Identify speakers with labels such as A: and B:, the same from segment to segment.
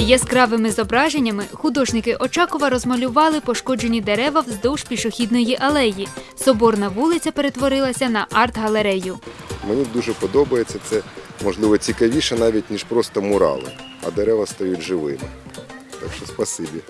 A: Яскравими зображеннями художники Очакова розмалювали пошкоджені дерева вздовж пішохідної алеї. Соборна вулиця перетворилася на арт-галерею.
B: Мені дуже подобається це, можливо, цікавіше навіть, ніж просто мурали, а дерева стають живими. Так що спасибі.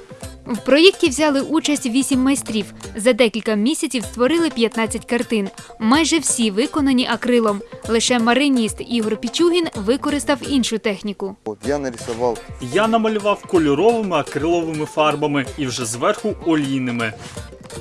A: В проєкті взяли участь вісім майстрів. За декілька місяців створили 15 картин. Майже всі виконані акрилом. Лише мариніст Ігор Пічугін використав іншу техніку.
C: Я нарисував.
D: Я намалював кольоровими акриловими фарбами і вже зверху олійними.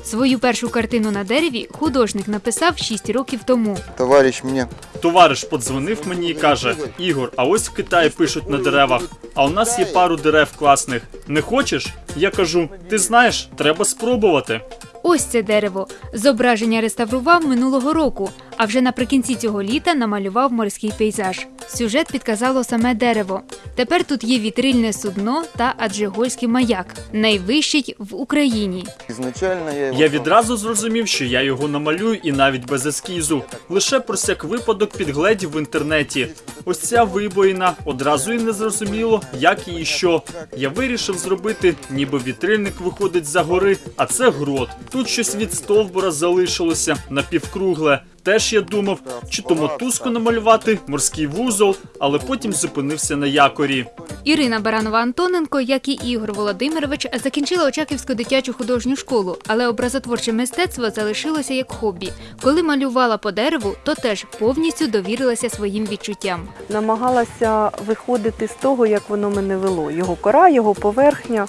A: Свою першу картину на дереві художник написав 6 років тому.
C: товарищ мне
D: Товариш подзвонив мені і каже: Ігор, а ось в Китаї пишуть на деревах. А у нас є пару дерев класних. Не хочеш? Я кажу: ти знаєш, треба спробувати.
A: Ось це дерево. Зображення реставрував минулого року, а вже наприкінці цього літа намалював морський пейзаж. Сюжет підказало саме дерево. Тепер тут є вітрильне судно та аджигольський маяк, найвищий в Україні.
C: изначально
D: я відразу зрозумів, що я його намалюю і навіть без ескізу. Лише про всяк випадок підгледів в інтернеті. Ось ця вибоїна одразу і не зрозуміло, як і що. Я вирішив зробити, ніби вітрильник виходить за гори, а це грот. Тут щось від стовбура залишилося напівкругле. Теж я думав, чи то мотузку намалювати, морський вузол, але потім зупинився на якорі.
A: Ірина Баранова Антоненко, як і Ігор Володимирович, закінчила Очаківську дитячу художню школу, але образотворче мистецтво залишилося як хобі. Коли малювала по дереву, то теж повністю довірилася своїм відчуттям.
E: намагалася виходити з того, як воно мене вело. Його кора, його поверхня,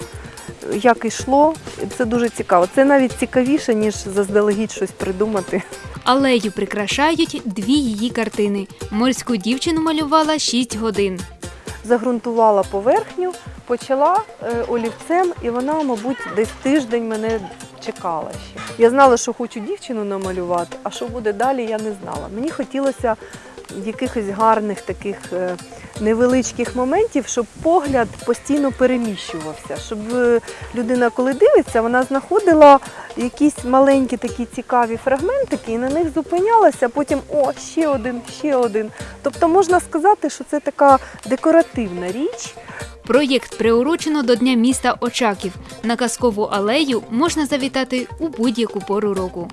E: як йшло. Це дуже цікаво. Це навіть цікавіше, ніж заздалегідь щось придумати.
A: Алею прикрашають дві її картини. Морську дівчину малювала 6 годин.
E: Загрунтувала поверхню, почала е, олівцем, і вона, мабуть, десь тиждень мене чекала ще. Я знала, що хочу дівчину намалювати, а що буде далі, я не знала. Мені хотілося якихось гарних таких е, невеличких моментів, щоб погляд постійно переміщувався, щоб е, людина, коли дивиться, вона знаходила якісь маленькі такі цікаві фрагментики і на них зупинялася, а потім о, ще один, ще один. Тобто можна сказати, що це така декоративна річ.
A: Проєкт приурочено до Дня міста Очаків. На казкову алею можна завітати у будь-яку пору року.